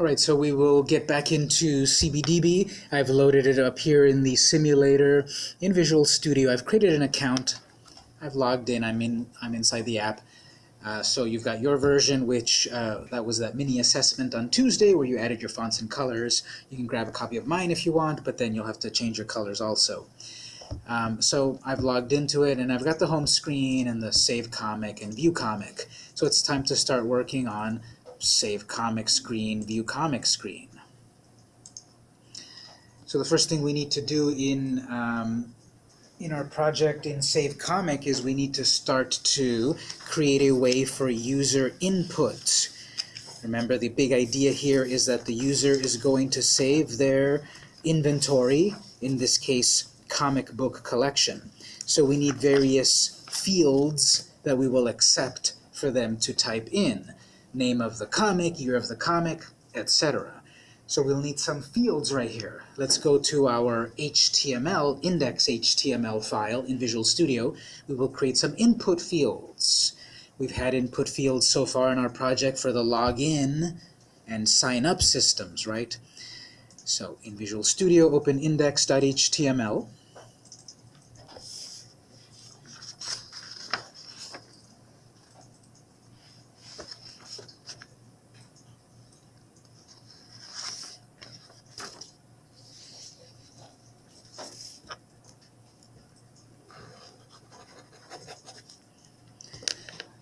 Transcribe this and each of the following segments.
Alright, so we will get back into CBDB. I've loaded it up here in the simulator in Visual Studio. I've created an account. I've logged in. I'm in. I'm inside the app. Uh, so you've got your version, which uh, that was that mini assessment on Tuesday where you added your fonts and colors. You can grab a copy of mine if you want, but then you'll have to change your colors also. Um, so I've logged into it, and I've got the home screen and the Save Comic and View Comic. So it's time to start working on Save Comic Screen, View Comic Screen. So the first thing we need to do in um, in our project in Save Comic is we need to start to create a way for user input. Remember, the big idea here is that the user is going to save their inventory, in this case, comic book collection. So we need various fields that we will accept for them to type in. Name of the comic, year of the comic, etc. So we'll need some fields right here. Let's go to our HTML, index HTML file in Visual Studio. We will create some input fields. We've had input fields so far in our project for the login and sign up systems, right? So in Visual Studio, open index.html.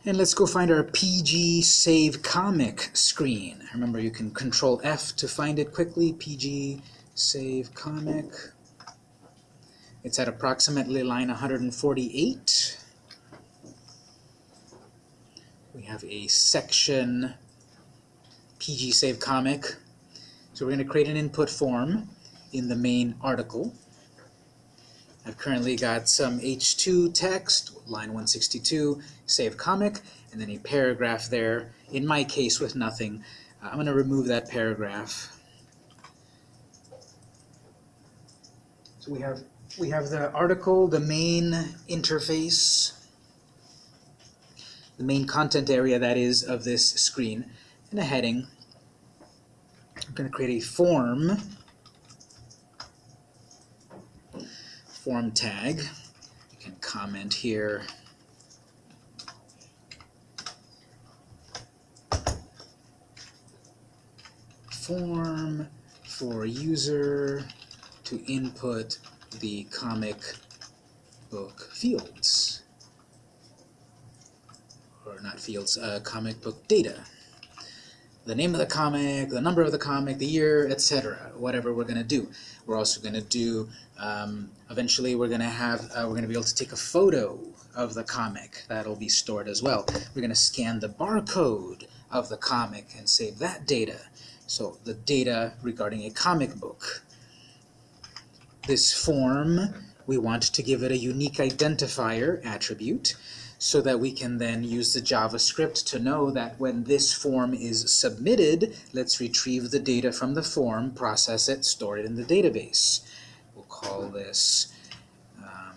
And let's go find our PG Save Comic screen. Remember, you can Control F to find it quickly. PG Save Comic. It's at approximately line 148. We have a section PG Save Comic. So we're going to create an input form in the main article. I've currently got some H2 text, line 162, save comic, and then a paragraph there, in my case with nothing. Uh, I'm going to remove that paragraph. So we have, we have the article, the main interface, the main content area that is of this screen, and a heading. I'm going to create a form form tag. You can comment here. Form for user to input the comic book fields. Or not fields, uh, comic book data the name of the comic, the number of the comic, the year, etc. Whatever we're going to do. We're also going to do, um, eventually we're going to have, uh, we're going to be able to take a photo of the comic. That'll be stored as well. We're going to scan the barcode of the comic and save that data. So the data regarding a comic book. This form, we want to give it a unique identifier attribute so that we can then use the JavaScript to know that when this form is submitted, let's retrieve the data from the form, process it, store it in the database. Call this, um,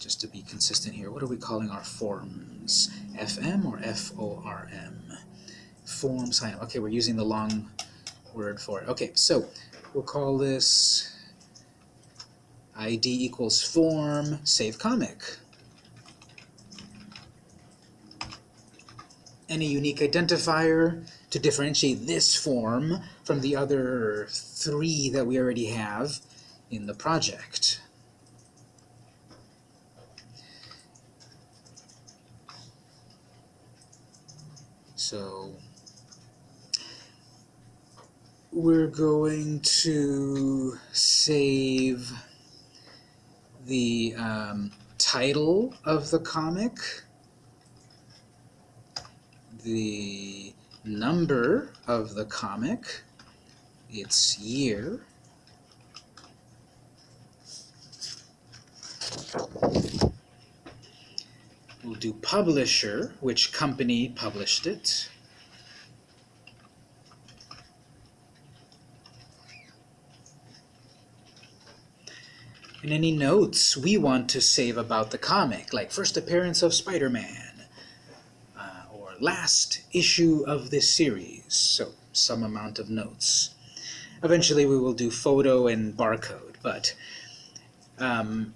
just to be consistent here, what are we calling our forms? FM or FORM? Form sign. Okay, we're using the long word for it. Okay, so we'll call this ID equals form, save comic. and a unique identifier to differentiate this form from the other three that we already have in the project. So we're going to save the um, title of the comic the number of the comic, its year, We'll do publisher, which company published it. And any notes we want to save about the comic, like first appearance of Spider-Man, or last issue of this series. So some amount of notes. Eventually we will do photo and barcode, but um,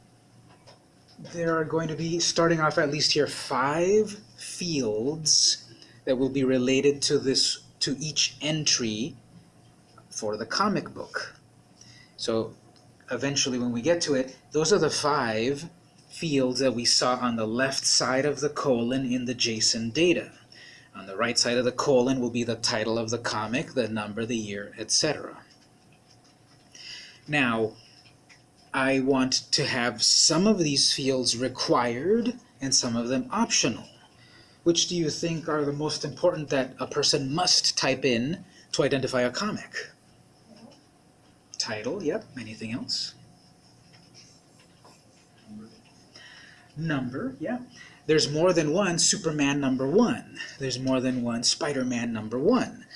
there are going to be, starting off at least here, five fields that will be related to this, to each entry for the comic book. So eventually when we get to it, those are the five fields that we saw on the left side of the colon in the JSON data. On the right side of the colon will be the title of the comic, the number, the year, etc. Now, I want to have some of these fields required and some of them optional. Which do you think are the most important that a person must type in to identify a comic? Title, yep. Anything else? Number, yeah. There's more than one Superman number one. There's more than one Spider-Man number one.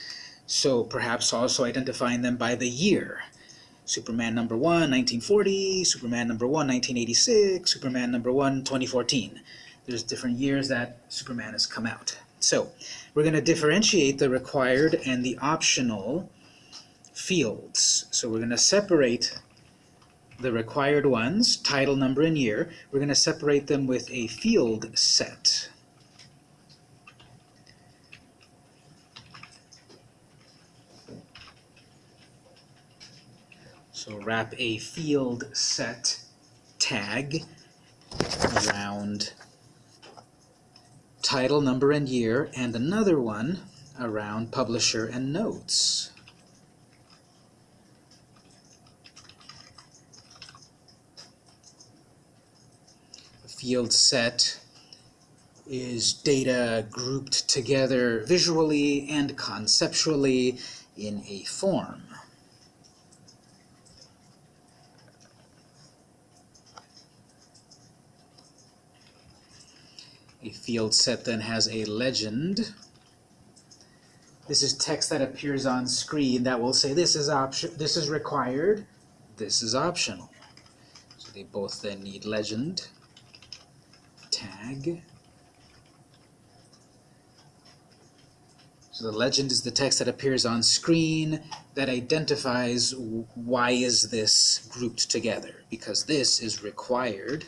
So perhaps also identifying them by the year. Superman number 1, 1940, Superman number 1, 1986, Superman number 1, 2014. There's different years that Superman has come out. So we're going to differentiate the required and the optional fields. So we're going to separate the required ones, title, number, and year. We're going to separate them with a field set. So wrap a field set tag around title, number, and year, and another one around publisher and notes. A field set is data grouped together visually and conceptually in a form. A field set then has a legend. This is text that appears on screen that will say this is option this is required, this is optional. So they both then need legend, tag. So the legend is the text that appears on screen that identifies why is this grouped together, because this is required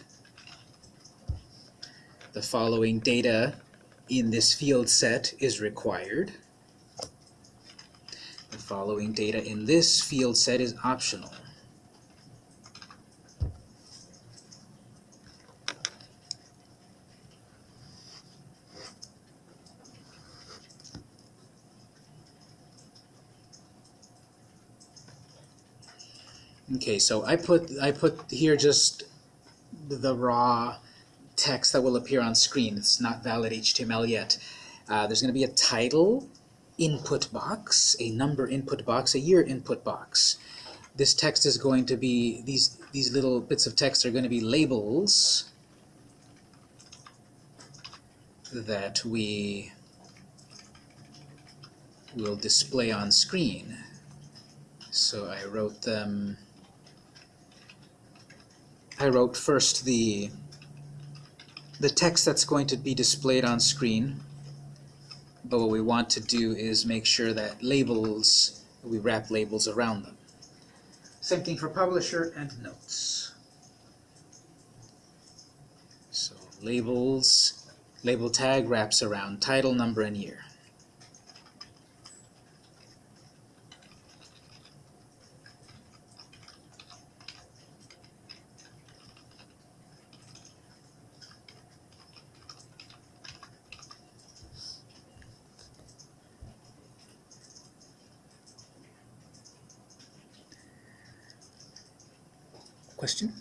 the following data in this field set is required. The following data in this field set is optional. Okay, so I put I put here just the raw text that will appear on screen. It's not valid HTML yet. Uh, there's going to be a title input box, a number input box, a year input box. This text is going to be, these, these little bits of text are going to be labels that we will display on screen. So I wrote them, I wrote first the the text that's going to be displayed on screen. But what we want to do is make sure that labels, we wrap labels around them. Same thing for publisher and notes. So labels, label tag wraps around title, number, and year. Question?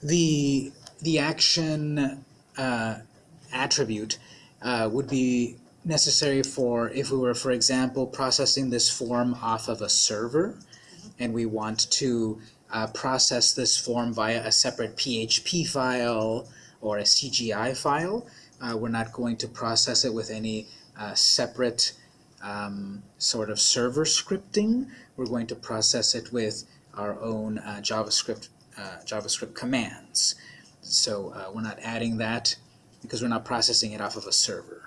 The the action uh, attribute uh, would be necessary for if we were, for example, processing this form off of a server, and we want to uh, process this form via a separate PHP file or a CGI file. Uh, we're not going to process it with any uh, separate um, sort of server scripting. We're going to process it with our own uh, JavaScript uh, JavaScript commands. So uh, we're not adding that because we're not processing it off of a server.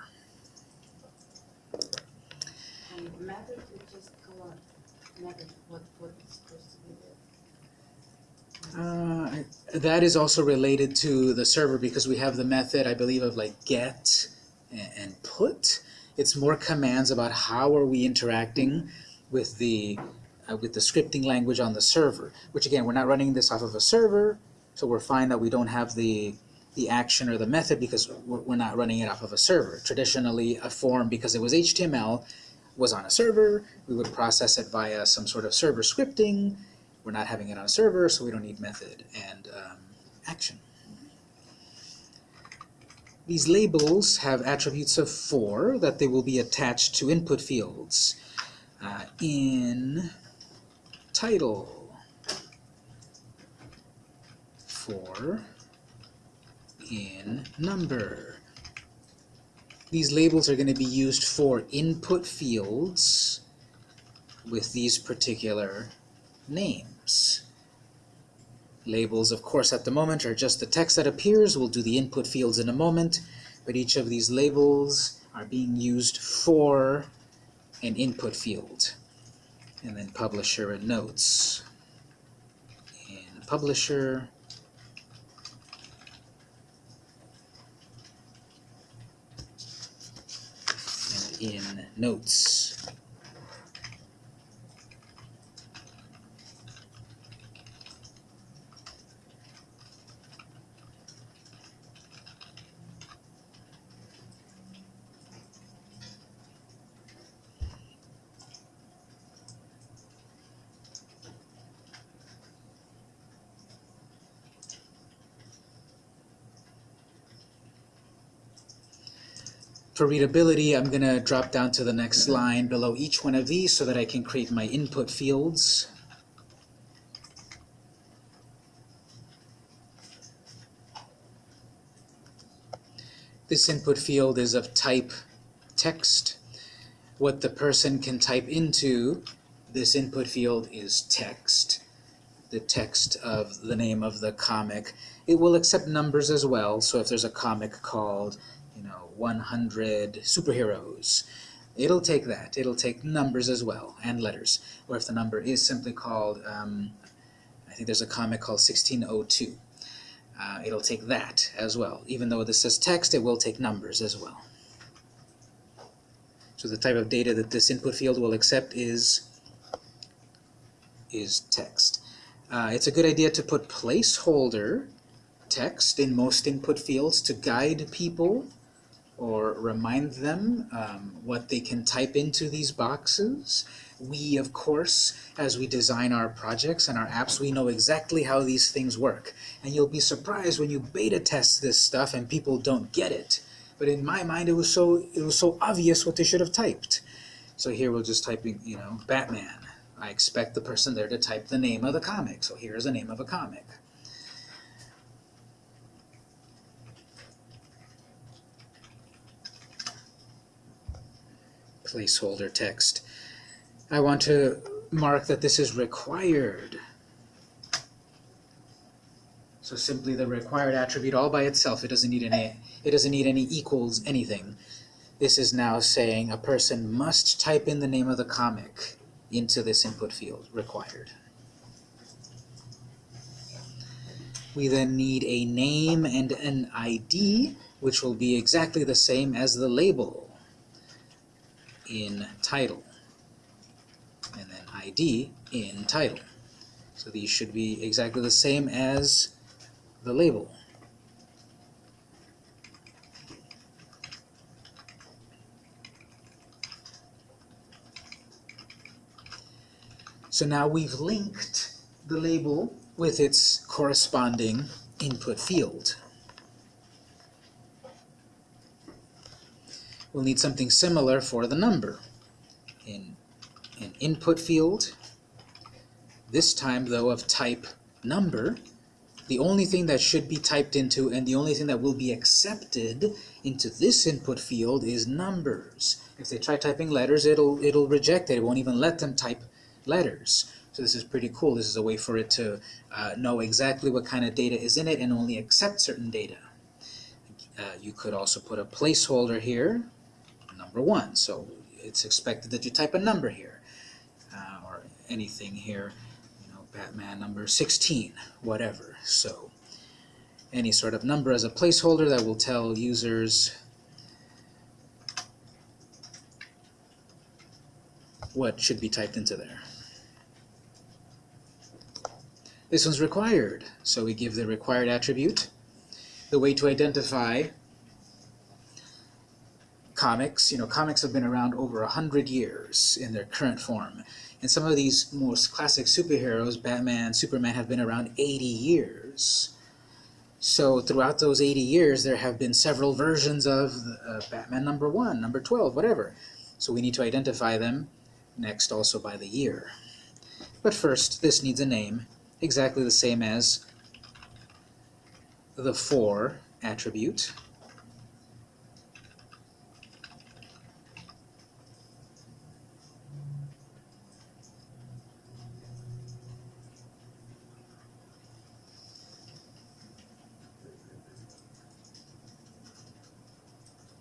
And method, we just call it method, what, what is supposed to be there. Uh, that is also related to the server because we have the method, I believe, of like get and, and put. It's more commands about how are we interacting with the uh, with the scripting language on the server. Which again, we're not running this off of a server, so we're fine that we don't have the the action or the method because we're, we're not running it off of a server. Traditionally, a form because it was HTML was on a server. We would process it via some sort of server scripting. We're not having it on a server, so we don't need method and um, action. These labels have attributes of for that they will be attached to input fields. Uh, in title, for, in number. These labels are going to be used for input fields with these particular names. Labels, of course, at the moment are just the text that appears. We'll do the input fields in a moment, but each of these labels are being used for an input field. And then publisher and notes. In publisher, and in notes. For readability, I'm going to drop down to the next line below each one of these so that I can create my input fields. This input field is of type text. What the person can type into this input field is text, the text of the name of the comic. It will accept numbers as well, so if there's a comic called 100 superheroes. It'll take that. It'll take numbers as well, and letters. Or if the number is simply called, um, I think there's a comic called 1602. Uh, it'll take that as well. Even though this says text, it will take numbers as well. So the type of data that this input field will accept is, is text. Uh, it's a good idea to put placeholder text in most input fields to guide people or remind them um, what they can type into these boxes. We, of course, as we design our projects and our apps, we know exactly how these things work. And you'll be surprised when you beta test this stuff and people don't get it. But in my mind, it was so it was so obvious what they should have typed. So here we're just typing, you know, Batman. I expect the person there to type the name of the comic. So here's the name of a comic. Placeholder text. I want to mark that this is required. So simply the required attribute all by itself, it doesn't need any it doesn't need any equals anything. This is now saying a person must type in the name of the comic into this input field, required. We then need a name and an ID, which will be exactly the same as the label in title and then ID in title. So these should be exactly the same as the label. So now we've linked the label with its corresponding input field. We'll need something similar for the number. In an input field, this time though of type number, the only thing that should be typed into and the only thing that will be accepted into this input field is numbers. If they try typing letters, it'll it'll reject it. It won't even let them type letters. So this is pretty cool. This is a way for it to uh, know exactly what kind of data is in it and only accept certain data. Uh, you could also put a placeholder here, number one. So it's expected that you type a number here uh, or anything here, you know, Batman number 16, whatever. So any sort of number as a placeholder that will tell users what should be typed into there. This one's required, so we give the required attribute. The way to identify comics, you know, comics have been around over a hundred years in their current form. And some of these most classic superheroes, Batman, Superman, have been around 80 years. So throughout those 80 years, there have been several versions of uh, Batman number 1, number 12, whatever. So we need to identify them next also by the year. But first, this needs a name, exactly the same as the for attribute.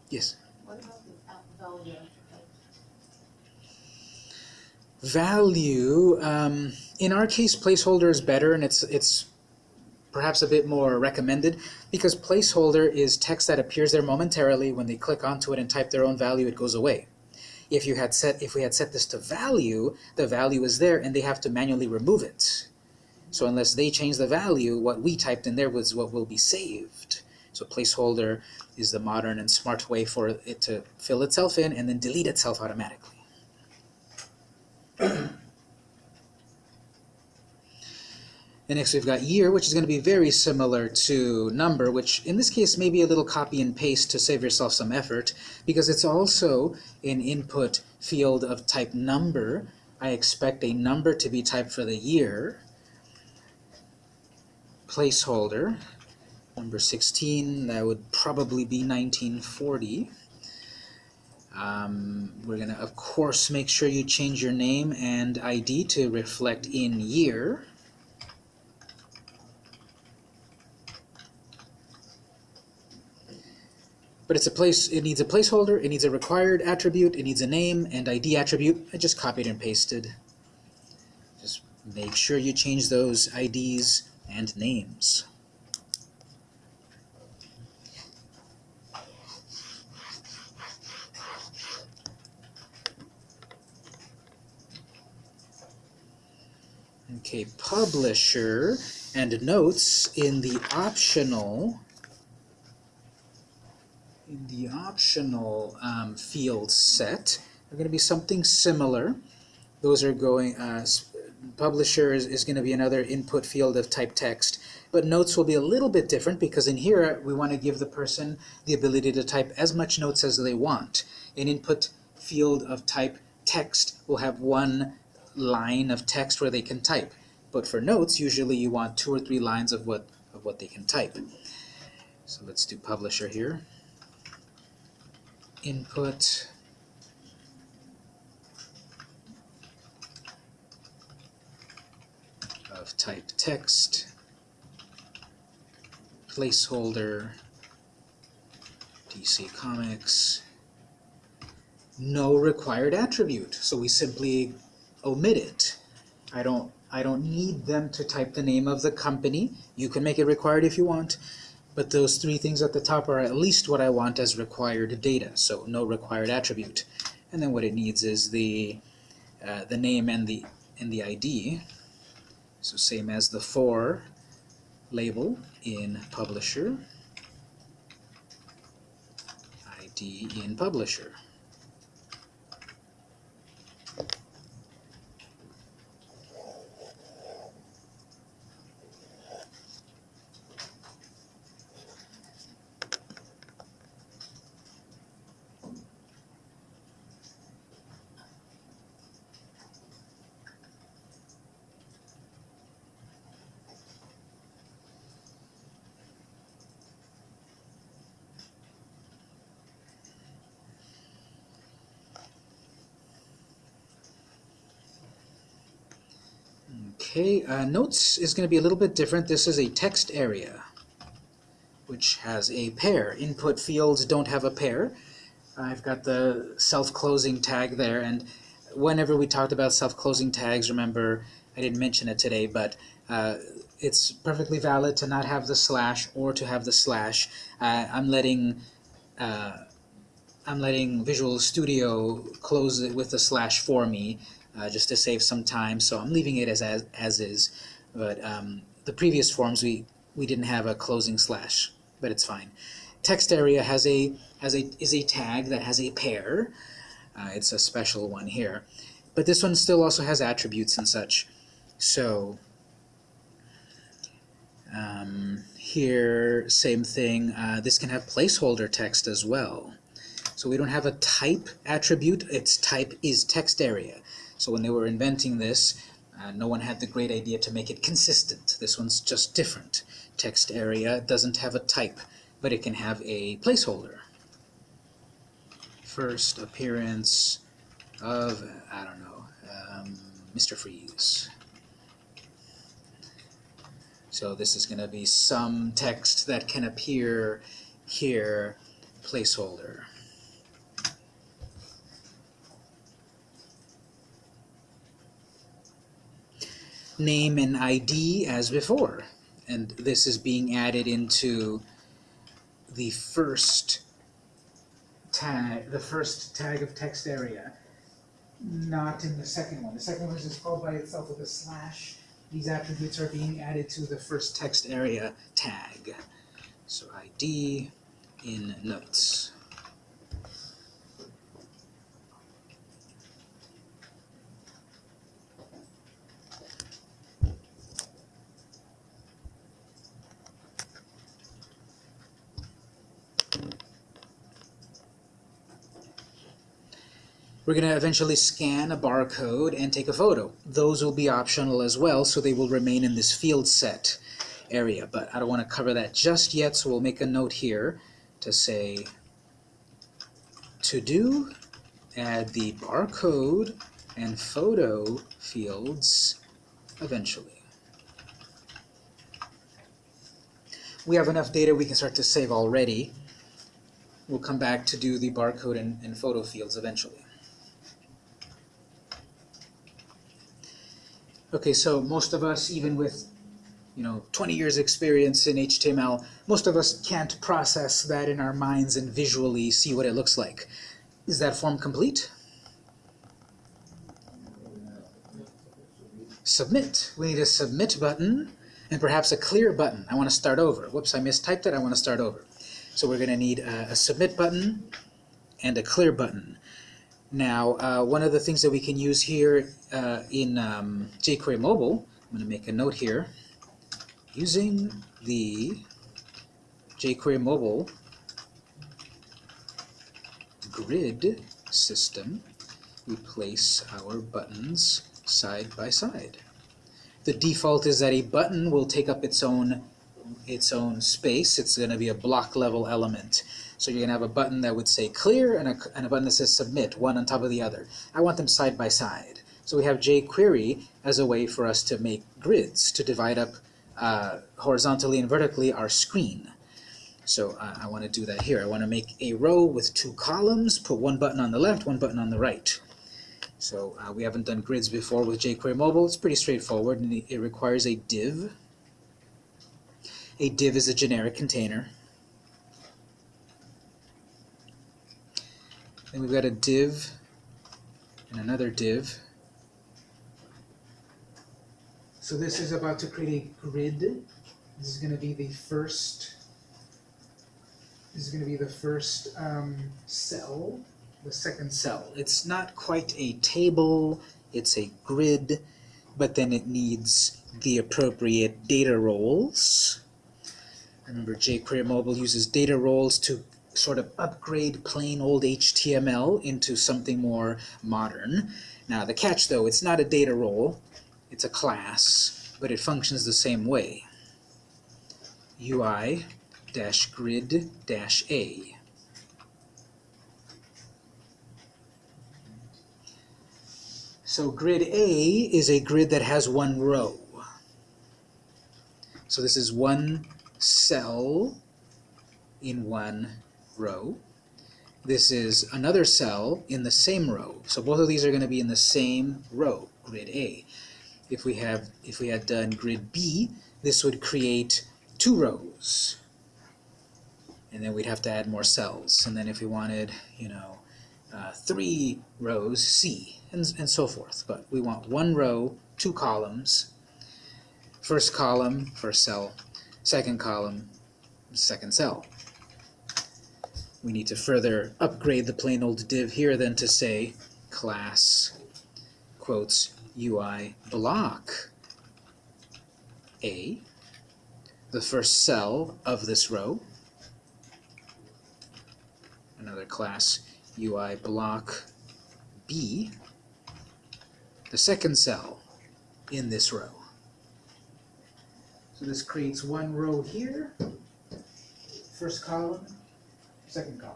Yes? What about the value Value, um, in our case, placeholder is better, and it's it's perhaps a bit more recommended because placeholder is text that appears there momentarily. When they click onto it and type their own value, it goes away. If you had set if we had set this to value, the value is there, and they have to manually remove it. So unless they change the value, what we typed in there was what will be saved. So placeholder is the modern and smart way for it to fill itself in and then delete itself automatically. And next we've got year, which is going to be very similar to number, which in this case may be a little copy and paste to save yourself some effort, because it's also an input field of type number. I expect a number to be typed for the year. Placeholder, number 16, that would probably be 1940. Um, we're going to, of course, make sure you change your name and ID to reflect in year. But it's a place, it needs a placeholder, it needs a required attribute, it needs a name and ID attribute. I just copied and pasted. Just make sure you change those IDs and names. Okay, publisher and notes in the optional in the optional um, field set are going to be something similar. Those are going, uh, publisher is, is going to be another input field of type text, but notes will be a little bit different because in here we want to give the person the ability to type as much notes as they want. An input field of type text will have one line of text where they can type. But for notes, usually you want two or three lines of what, of what they can type. So let's do publisher here input of type text, placeholder, DC Comics, no required attribute. So we simply omit it. I don't I don't need them to type the name of the company. You can make it required if you want. But those three things at the top are at least what I want as required data, so no required attribute. And then what it needs is the uh, the name and the and the ID. So same as the for label in publisher, ID in publisher. Okay, uh, notes is going to be a little bit different. This is a text area, which has a pair. Input fields don't have a pair. I've got the self-closing tag there, and whenever we talked about self-closing tags, remember, I didn't mention it today, but uh, it's perfectly valid to not have the slash or to have the slash. Uh, I'm letting uh, I'm letting Visual Studio close it with a slash for me, uh, just to save some time. So I'm leaving it as as, as is. But um, the previous forms we we didn't have a closing slash, but it's fine. Text area has a has a is a tag that has a pair. Uh, it's a special one here, but this one still also has attributes and such. So um, here, same thing. Uh, this can have placeholder text as well. So we don't have a type attribute. Its type is text area. So when they were inventing this, uh, no one had the great idea to make it consistent. This one's just different. Text area doesn't have a type, but it can have a placeholder. First appearance of, I don't know, um, Mr. Freeze. So this is going to be some text that can appear here, placeholder. Name and ID as before. And this is being added into the first tag, the first tag of text area, not in the second one. The second one is just called by itself with a slash. These attributes are being added to the first text area tag. So ID in notes. We're going to eventually scan a barcode and take a photo. Those will be optional as well, so they will remain in this field set area. But I don't want to cover that just yet, so we'll make a note here to say to do, add the barcode and photo fields eventually. We have enough data we can start to save already. We'll come back to do the barcode and, and photo fields eventually. Okay, so most of us, even with you know 20 years experience in HTML, most of us can't process that in our minds and visually see what it looks like. Is that form complete? Submit. We need a submit button and perhaps a clear button. I want to start over. Whoops, I mistyped it. I want to start over. So we're going to need a, a submit button and a clear button. Now, uh, one of the things that we can use here uh, in um, jQuery Mobile, I'm going to make a note here, using the jQuery Mobile grid system, we place our buttons side by side. The default is that a button will take up its own its own space. It's going to be a block level element. So you're going to have a button that would say clear and a, and a button that says submit, one on top of the other. I want them side by side. So we have jQuery as a way for us to make grids, to divide up uh, horizontally and vertically our screen. So uh, I want to do that here. I want to make a row with two columns, put one button on the left, one button on the right. So uh, we haven't done grids before with jQuery Mobile. It's pretty straightforward, and it requires a div. A div is a generic container. Then we've got a div and another div. So this is about to create a grid. This is going to be the first. This is going to be the first um, cell, the second cell. It's not quite a table. It's a grid, but then it needs the appropriate data roles. Remember, jQuery Mobile uses data roles to sort of upgrade plain old HTML into something more modern. Now the catch though, it's not a data role, it's a class, but it functions the same way. UI dash grid dash A. So grid A is a grid that has one row. So this is one cell in one row. This is another cell in the same row. So both of these are going to be in the same row, grid A. If we have if we had done grid B, this would create two rows. And then we'd have to add more cells. And then if we wanted, you know, uh, three rows, C, and, and so forth. But we want one row, two columns, first column, first cell, second column, second cell. We need to further upgrade the plain old div here then to say class quotes UI block A, the first cell of this row, another class UI block B, the second cell in this row. So this creates one row here, first column, second column.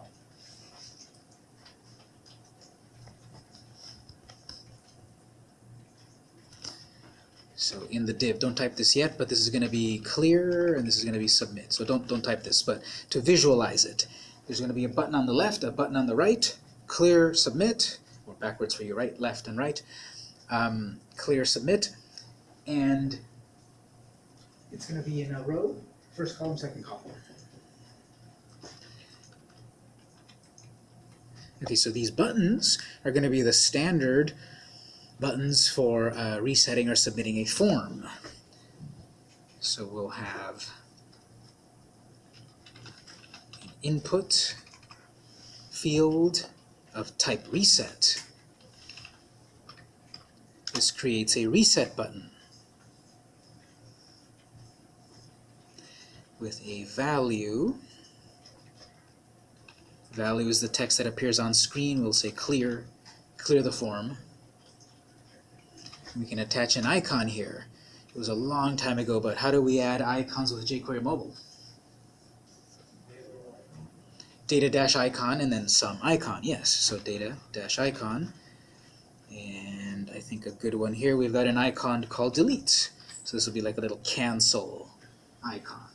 So in the div, don't type this yet, but this is going to be clear and this is going to be submit. So don't don't type this, but to visualize it, there's going to be a button on the left, a button on the right, clear, submit, or backwards for you, right, left, and right. Um, clear, submit, and it's going to be in a row, first column, second column. Okay, so these buttons are going to be the standard buttons for uh, resetting or submitting a form. So we'll have an input field of type reset. This creates a reset button with a value. Value is the text that appears on screen. We'll say clear, clear the form. We can attach an icon here. It was a long time ago, but how do we add icons with jQuery Mobile? Data dash icon and then some icon, yes. So data dash icon. And I think a good one here, we've got an icon called delete. So this will be like a little cancel icon.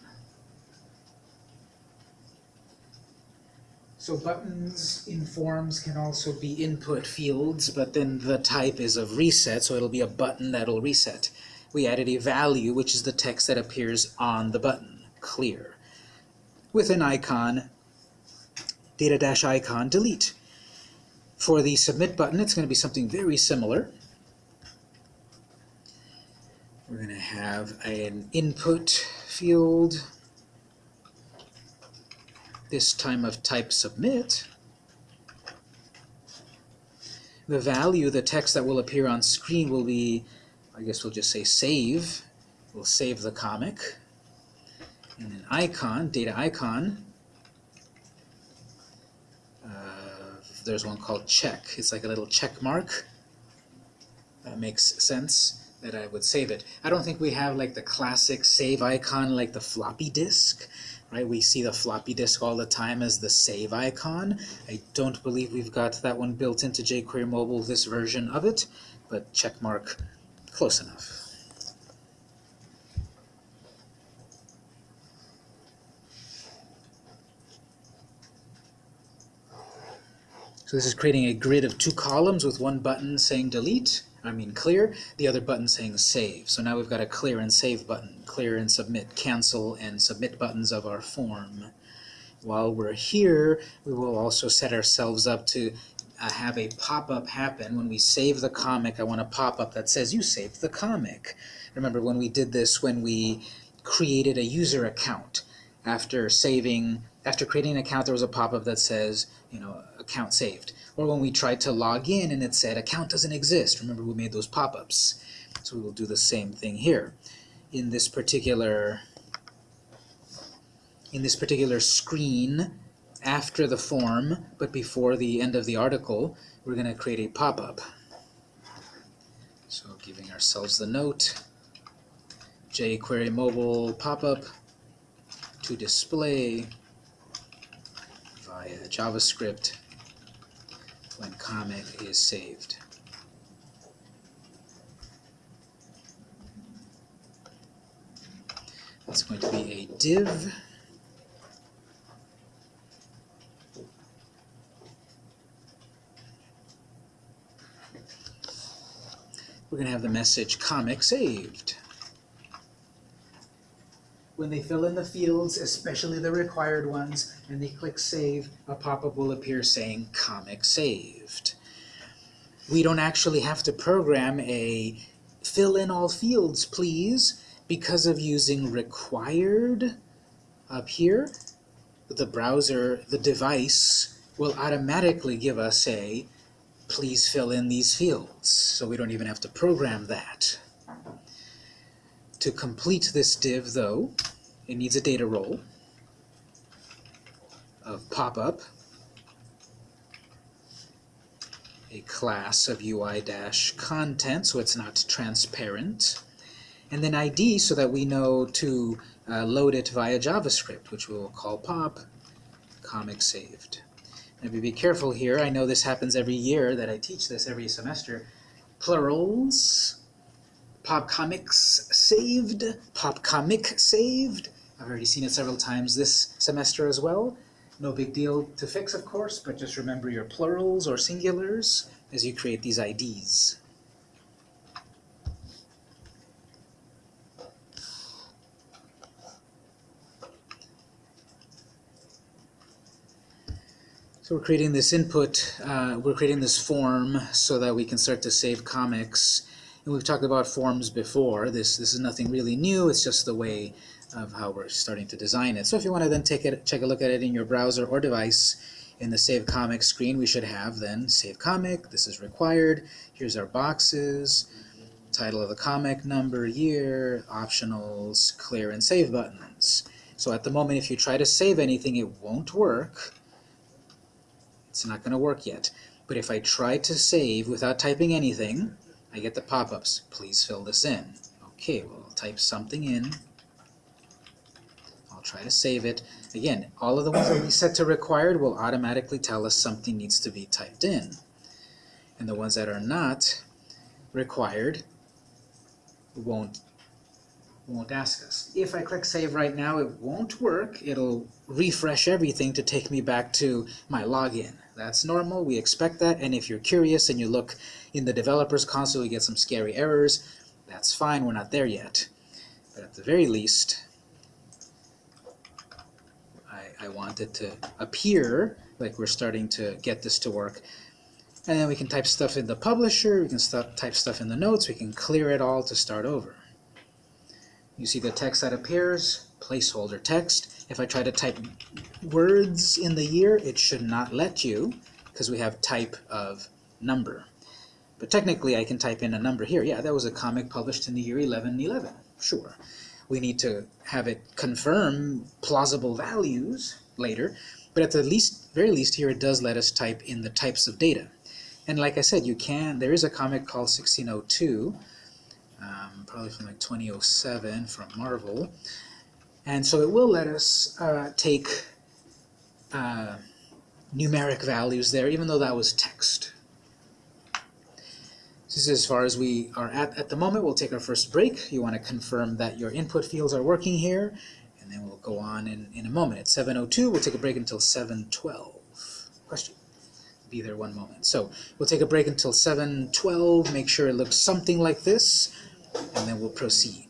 So buttons in forms can also be input fields, but then the type is of reset, so it'll be a button that'll reset. We added a value, which is the text that appears on the button, clear. With an icon, data dash icon, delete. For the submit button, it's going to be something very similar. We're going to have an input field, this time of type submit, the value, the text that will appear on screen will be, I guess we'll just say save. We'll save the comic. And an icon, data icon, uh, there's one called check. It's like a little check mark. That makes sense that I would save it. I don't think we have like the classic save icon like the floppy disk right? We see the floppy disk all the time as the save icon. I don't believe we've got that one built into jQuery Mobile, this version of it, but check mark close enough. So this is creating a grid of two columns with one button saying delete, I mean clear, the other button saying save. So now we've got a clear and save button, clear and submit, cancel and submit buttons of our form. While we're here, we will also set ourselves up to uh, have a pop-up happen. When we save the comic, I want a pop-up that says you saved the comic. Remember when we did this when we created a user account. After saving, after creating an account, there was a pop-up that says, you know, account saved. Or when we tried to log in and it said account doesn't exist. Remember we made those pop-ups. So we will do the same thing here. In this particular in this particular screen after the form but before the end of the article we're going to create a pop-up. So giving ourselves the note jQuery mobile pop-up to display via JavaScript when comic is saved. It's going to be a div. We're going to have the message comic saved. When they fill in the fields, especially the required ones, and they click save, a pop-up will appear saying comic saved. We don't actually have to program a fill in all fields, please, because of using required up here. The browser, the device, will automatically give us a please fill in these fields, so we don't even have to program that. To complete this div, though, it needs a data role of pop-up, a class of UI-content, so it's not transparent, and then ID so that we know to uh, load it via JavaScript, which we will call pop comic saved. Now be careful here, I know this happens every year that I teach this every semester. Plurals, pop comics saved, pop comic saved. I've already seen it several times this semester as well. No big deal to fix, of course, but just remember your plurals or singulars as you create these IDs. So we're creating this input, uh, we're creating this form so that we can start to save comics. And we've talked about forms before. This, this is nothing really new, it's just the way of how we're starting to design it. So if you want to then take it, take a look at it in your browser or device, in the Save Comic screen we should have then Save Comic, this is required, here's our boxes, title of the comic, number, year, optionals, clear and save buttons. So at the moment if you try to save anything it won't work it's not going to work yet. But if I try to save without typing anything, I get the pop-ups. Please fill this in. Okay, well, I'll type something in. Try to save it. Again, all of the ones that we set to required will automatically tell us something needs to be typed in. And the ones that are not required won't won't ask us. If I click save right now, it won't work. It'll refresh everything to take me back to my login. That's normal, we expect that, and if you're curious and you look in the developer's console, you get some scary errors. That's fine, we're not there yet. But at the very least, I want it to appear like we're starting to get this to work. And then we can type stuff in the publisher, we can st type stuff in the notes, we can clear it all to start over. You see the text that appears, placeholder text. If I try to type words in the year, it should not let you because we have type of number. But technically I can type in a number here. Yeah, that was a comic published in the year 1111. Sure. We need to have it confirm plausible values later, but at the least, very least here it does let us type in the types of data. And like I said, you can, there is a comic called 1602 um, probably from like 2007 from Marvel. And so it will let us uh, take uh, numeric values there, even though that was text. This is as far as we are at at the moment. We'll take our first break. You want to confirm that your input fields are working here, and then we'll go on in, in a moment. At 7.02, we'll take a break until 7.12. Question? Be there one moment. So we'll take a break until 7.12, make sure it looks something like this and then we'll proceed.